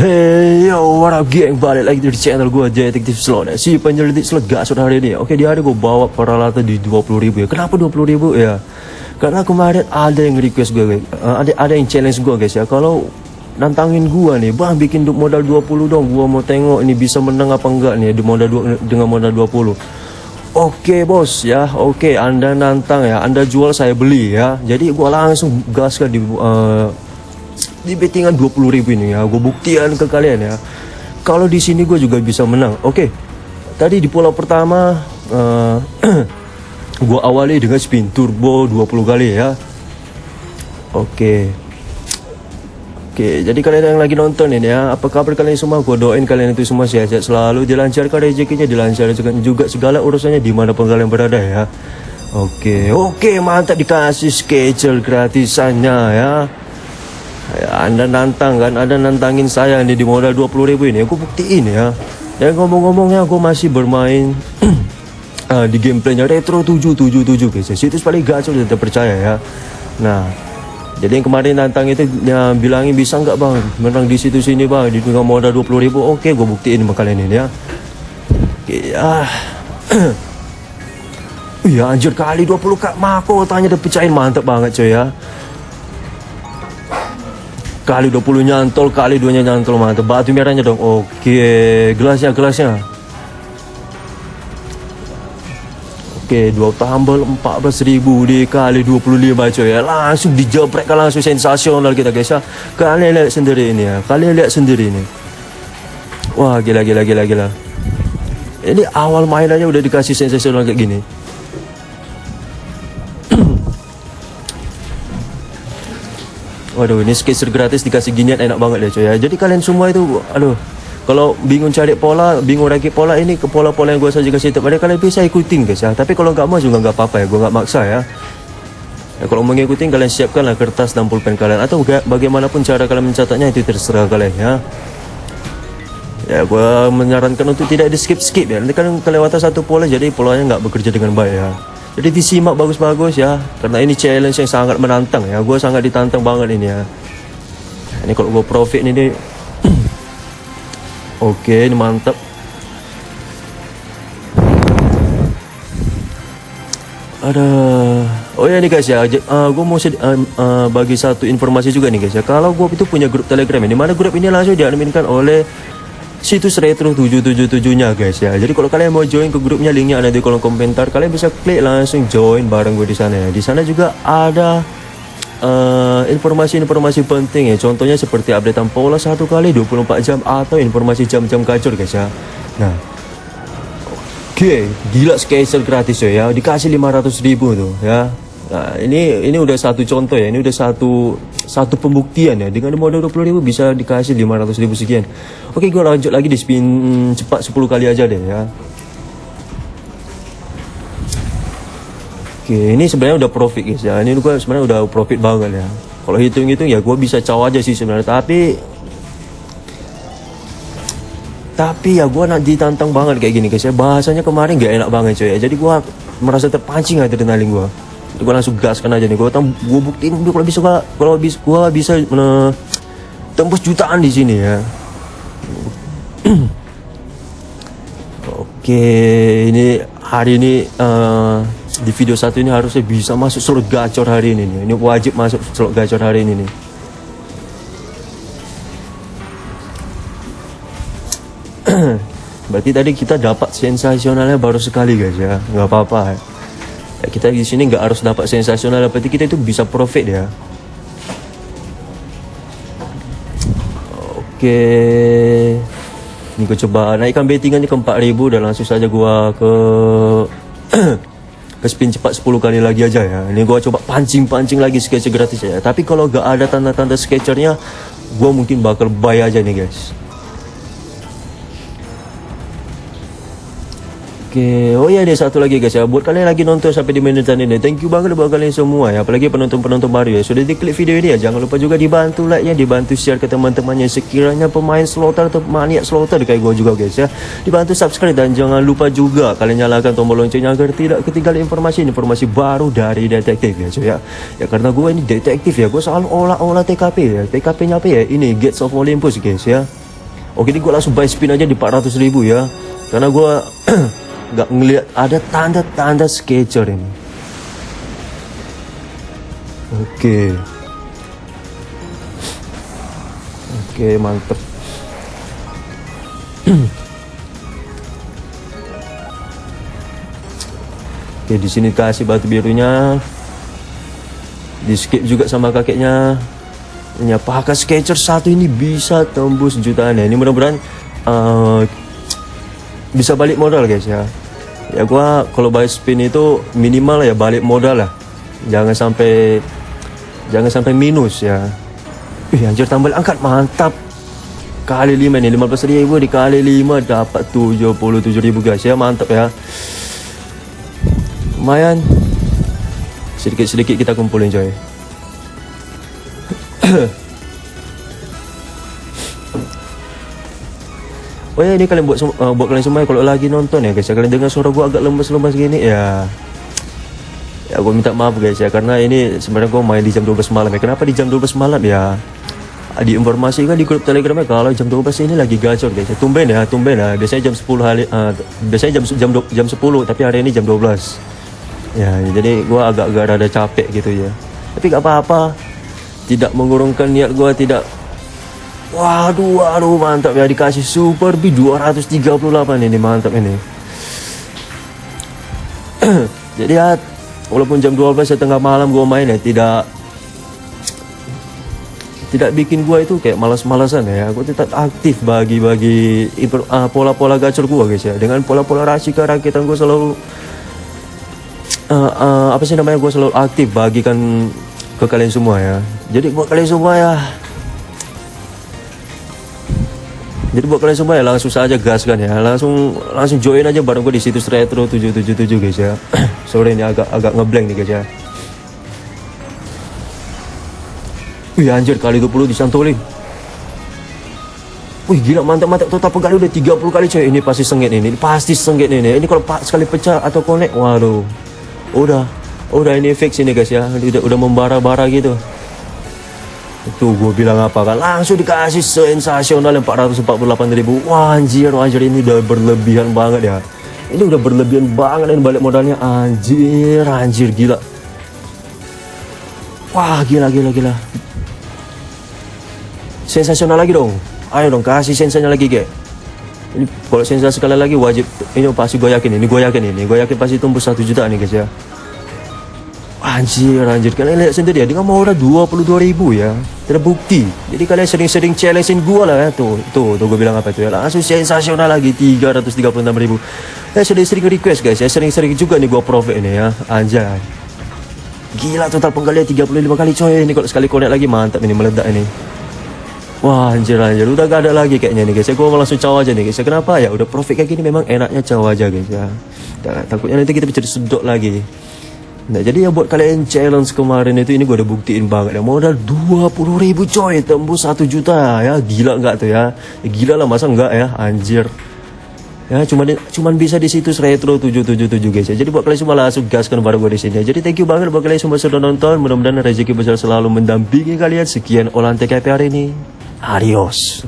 Ya, geng balik lagi di channel gue Detektif Slot ya. Si penyelidik slot gasut hari ini. Oke, di hari gue bawa peralatan di 20 ribu ya. Kenapa 20 ribu? Ya? Karena kemarin ada yang request gue uh, ada, ada yang challenge gue guys ya. Kalau nantangin gue nih Bang bikin modal 20 dong. Gue mau tengok ini bisa menang apa enggak nih di modal dengan modal 20 Oke bos ya. Oke anda nantang ya. Anda jual saya beli ya. Jadi gue langsung gaskan di uh, di bettingan 20 ribu ini ya gue buktikan ke kalian ya kalau di sini gue juga bisa menang oke okay. tadi di pulau pertama uh, eh, gue awali dengan spin turbo 20 kali ya oke okay. Oke, okay, jadi kalian yang lagi nonton ini ya, apa kabar kalian semua? Gue doain kalian itu semua sehat-sehat selalu, dilancarkan rezekinya, dilancarkan juga segala urusannya di mana pun kalian berada ya. Oke, okay, oke, okay, mantap dikasih schedule gratisannya ya. Anda nantang kan, Anda nantangin saya nih di modal 20 ribu ini, aku buktiin ya. Dan ngomong-ngomongnya aku masih bermain uh, di gameplaynya Retro 777 guys. Situs paling gacor dan terpercaya ya. Nah, jadi yang kemarin nantang itu ya, bilangin bisa nggak bang menang di situ sini bang di dengan modal 20 ribu. Oke, gue buktiin sama kalian ini ya. Ya. Iya anjir kali 20 kak mako tanya udah pecahin mantep banget coy ya kali 20 nyantol kali duanya nyantol mantap. Batu merahnya dong. Oke gelasnya gelasnya. Oke dua tambal 14.000 dikali 25 coy. Ya langsung dijebrek langsung sensasional kita guys ya. Kalian lihat sendiri ini ya. Kalian lihat sendiri ini. Wah gila gila gila gila. Ini awal mainannya udah dikasih sensasional kayak gini Waduh ini skater gratis dikasih ginian enak banget deh coy ya Jadi kalian semua itu aduh kalau bingung cari pola, bingung rakit pola ini ke pola-pola yang gue saja kasih pada kalian bisa ikutin guys ya. Tapi kalau nggak mau juga nggak apa-apa ya, gue nggak maksa ya. ya. Kalau mau ngikutin kalian siapkanlah kertas dan pulpen kalian atau bagaimanapun cara kalian mencatatnya itu terserah kalian ya. Ya gue menyarankan untuk tidak di skip skip ya. Nanti kan kelewatan satu pola jadi polanya nggak bekerja dengan baik ya. Jadi disimak bagus-bagus ya. Karena ini challenge yang sangat menantang ya. Gue sangat ditantang banget ini ya. Ini kalau gue profit ini Oke ini mantap Ada Oh ya nih guys ya. Uh, eh, Gue mau uh, uh, bagi satu informasi juga nih guys ya. Kalau gue itu punya grup telegram ini Mana grup ini langsung diadminkan oleh situs retro 777 nya guys ya. Jadi kalau kalian mau join ke grupnya linknya ada di kolom komentar. Kalian bisa klik langsung join bareng gue di sana ya. Di sana juga ada eh, informasi-informasi uh, penting ya. Contohnya seperti updatean pola satu kali 24 jam atau informasi jam-jam gacor guys ya. Nah oke. Okay, gila schedule gratis ya. Dikasih 500 ribu tuh ya Nah, ini ini udah satu contoh ya, ini udah satu satu pembuktian ya. Dengan modal 20 ribu bisa dikasih 500 ribu sekian. Oke, gue lanjut lagi di spin cepat 10 kali aja deh ya. Oke, ini sebenarnya udah profit guys ya. Ini gue sebenarnya udah profit banget ya. Kalau hitung-hitung ya gue bisa caw aja sih sebenarnya, tapi tapi ya gue nak ditantang banget kayak gini guys ya bahasanya kemarin gak enak banget coy ya jadi gue merasa terpancing adrenalin gue gue langsung gaskan aja nih. Gue tau gue buktiin gue kalau bisa kalau bisa gue bisa uh, tembus jutaan di sini ya. Oke ini hari ini uh, di video satu ini harusnya bisa masuk slot gacor hari ini nih. ini wajib masuk slot gacor hari ini nih. Berarti tadi kita dapat sensasionalnya baru sekali guys ya. Nggak apa-apa ya, kita di sini nggak harus dapat sensasional berarti kita itu bisa profit ya. Oke. Ini gue coba naikkan bettingannya ke 4000 dan langsung saja gua ke ke spin cepat 10 kali lagi aja ya. Ini gua coba pancing-pancing lagi sketcher gratis ya. Tapi kalau gak ada tanda-tanda sketchernya gua mungkin bakal buy aja nih guys Oke, oh iya deh satu lagi guys. Ya Buat kalian lagi nonton sampai di menit ini Thank you banget buat kalian semua ya. Apalagi penonton-penonton baru ya. Sudah diklik video ini ya. Jangan lupa juga dibantu like ya Dibantu share ke teman-temannya. Sekiranya pemain slotter atau maniak slotter kayak gue juga guys ya. Dibantu subscribe dan jangan lupa juga Kalian nyalakan tombol loncengnya Agar tidak ketinggalan informasi-informasi baru dari detektif ya cuy ya. Ya karena gue ini detektif ya. Gue selalu olah-olah TKP ya. TKP nya apa ya? Ini Gates of Olympus guys ya. Oke ini gue langsung buy spin aja di 400 ribu ya. Karena gue Gak ngeliat ada tanda-tanda sketcher ini. Oke. Oke mantep. Oke di sini kasih batu birunya. Di skip juga sama kakeknya. Ya pakai sketcher satu ini bisa tembus jutaan ya? Ini mudah-mudahan uh, bisa balik modal guys ya. Ya gua kalau buy spin itu minimal ya balik modal lah. Jangan sampai jangan sampai minus ya. Ih, anjir tambah angkat mantap. Kali 5 nih 15 ribu dikali 5 dapat 77 ribu guys ya. Mantap ya. Lumayan. Sedikit-sedikit kita kumpulin coy Oh ya ini kalian buat uh, buat kalian semua ya, kalau lagi nonton ya guys ya. Kalian dengar suara gua agak lemes-lemes gini ya. Ya gua minta maaf guys ya karena ini sebenarnya gua main di jam 12 malam ya. Kenapa di jam 12 malam ya? Diinformasikan di grup telegram ya kalau jam 12 ini lagi gacor guys ya. Tumben ya tumben ya. Biasanya jam 10 hari uh, biasanya jam jam jam 10 tapi hari ini jam 12 ya jadi gua agak-agak rada capek gitu ya. Tapi gak apa-apa. Tidak mengurungkan niat gue tidak waduh waduh mantap ya dikasih super B 238 ini mantap ini. Jadi ya walaupun jam 12 setengah malam gue main ya tidak tidak bikin gue itu kayak malas-malasan ya. Gue tetap aktif bagi-bagi uh, pola-pola gacor gue guys ya. Dengan pola-pola rasika rakitan gue selalu uh, uh, apa sih namanya gue selalu aktif bagikan ke kalian semua ya. Jadi buat kalian semua ya jadi buat kalian semua ya langsung saja gas kan ya. Langsung langsung join aja bareng gue di situs retro 777 guys ya. Sore ini agak agak ngeblank nih guys ya. Wih anjir kali 20 disantolin Wih gila mantap-mantap total pegali udah 30 kali coy. Ini pasti sengit ini, ini pasti sengit ini Ini kalau sekali pecah atau connect Waduh. Udah udah ini fix ini guys ya. Udah udah membara-bara gitu itu gue bilang apa kan? Langsung dikasih sensasional 448 ribu. Wah anjir anjir ini udah berlebihan banget ya. Ini udah berlebihan banget dan balik modalnya. Anjir anjir gila. Wah gila gila gila. Sensasional lagi dong. Ayo dong kasih sensasinya lagi guys ini kalau sensasi sekali lagi wajib. Ini pasti gue yakin ini gue yakin ini gue yakin pasti tumbuh satu juta nih guys ya Anjir, anjir. Kalian lihat sendiri ya, dengan modal 22 ribu ya. Terbukti. Jadi kalian sering-sering challengein gua lah ya. Tuh, tuh, tuh gue bilang apa itu ya. Langsung sensasional lagi, 336 ribu. Ya, sering-sering request guys ya. Sering-sering juga nih gua profit ini ya. Anjay. Gila total penggalian 35 kali coy. Ini kalau sekali connect lagi mantap ini meledak ini. Wah anjir anjir udah gak ada lagi kayaknya nih guys ya gue langsung caw aja nih guys ya kenapa ya udah profit kayak gini memang enaknya caw aja guys ya takutnya nanti kita bisa disudok lagi Nah jadi ya buat kalian challenge kemarin itu ini gue udah buktiin banget ya. Modal 20 ribu coy tembus 1 juta. Ya gila nggak tuh ya? ya gila lah masa enggak ya? Anjir. Ya cuman cuman bisa di situs retro 777 guys ya. Jadi buat kalian semua langsung gaskan baru gue di sini ya. jadi thank you banget buat kalian semua sudah nonton. Mudah-mudahan rezeki besar selalu mendampingi kalian. Sekian olahan TKP hari ini. Adios